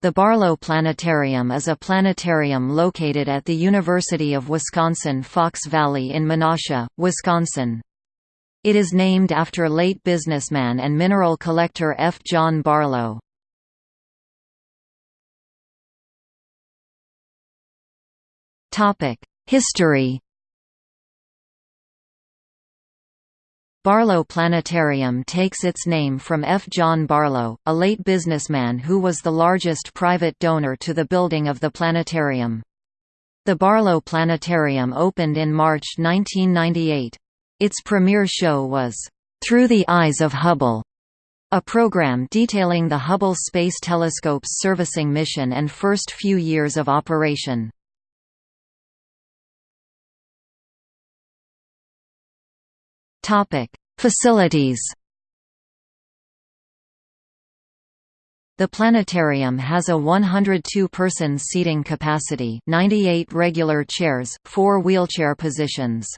The Barlow Planetarium is a planetarium located at the University of Wisconsin-Fox Valley in Menasha, Wisconsin. It is named after late businessman and mineral collector F. John Barlow. History Barlow Planetarium takes its name from F. John Barlow, a late businessman who was the largest private donor to the building of the planetarium. The Barlow Planetarium opened in March 1998. Its premiere show was, "'Through the Eyes of Hubble' a program detailing the Hubble Space Telescope's servicing mission and first few years of operation. Topic: Facilities. The planetarium has a 102-person seating capacity 98 regular chairs, 4 wheelchair positions.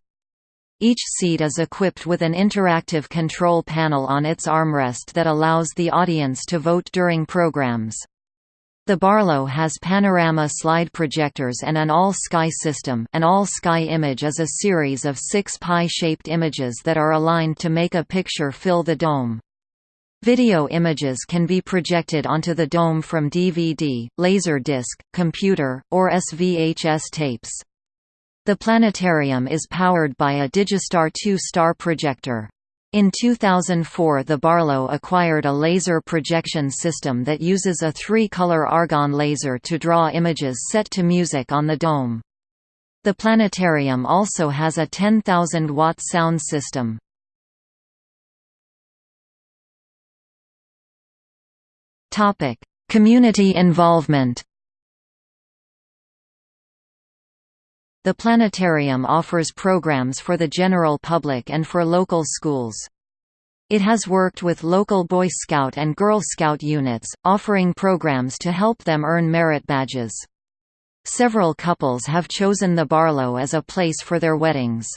Each seat is equipped with an interactive control panel on its armrest that allows the audience to vote during programs. The Barlow has panorama slide projectors and an all-sky system an all-sky image is a series of six pie-shaped images that are aligned to make a picture fill the dome. Video images can be projected onto the dome from DVD, laser disc, computer, or SVHS tapes. The planetarium is powered by a Digistar 2-star projector. In 2004 the Barlow acquired a laser projection system that uses a three-color argon laser to draw images set to music on the dome. The planetarium also has a 10,000-watt sound system. Community involvement The planetarium offers programs for the general public and for local schools. It has worked with local Boy Scout and Girl Scout units, offering programs to help them earn merit badges. Several couples have chosen the Barlow as a place for their weddings.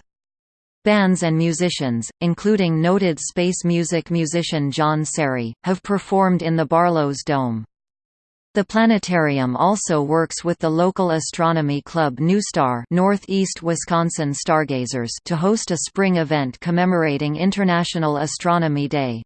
Bands and musicians, including noted space music musician John Serrie, have performed in the Barlow's Dome. The planetarium also works with the local astronomy club NuStar Northeast Wisconsin Stargazers to host a spring event commemorating International Astronomy Day.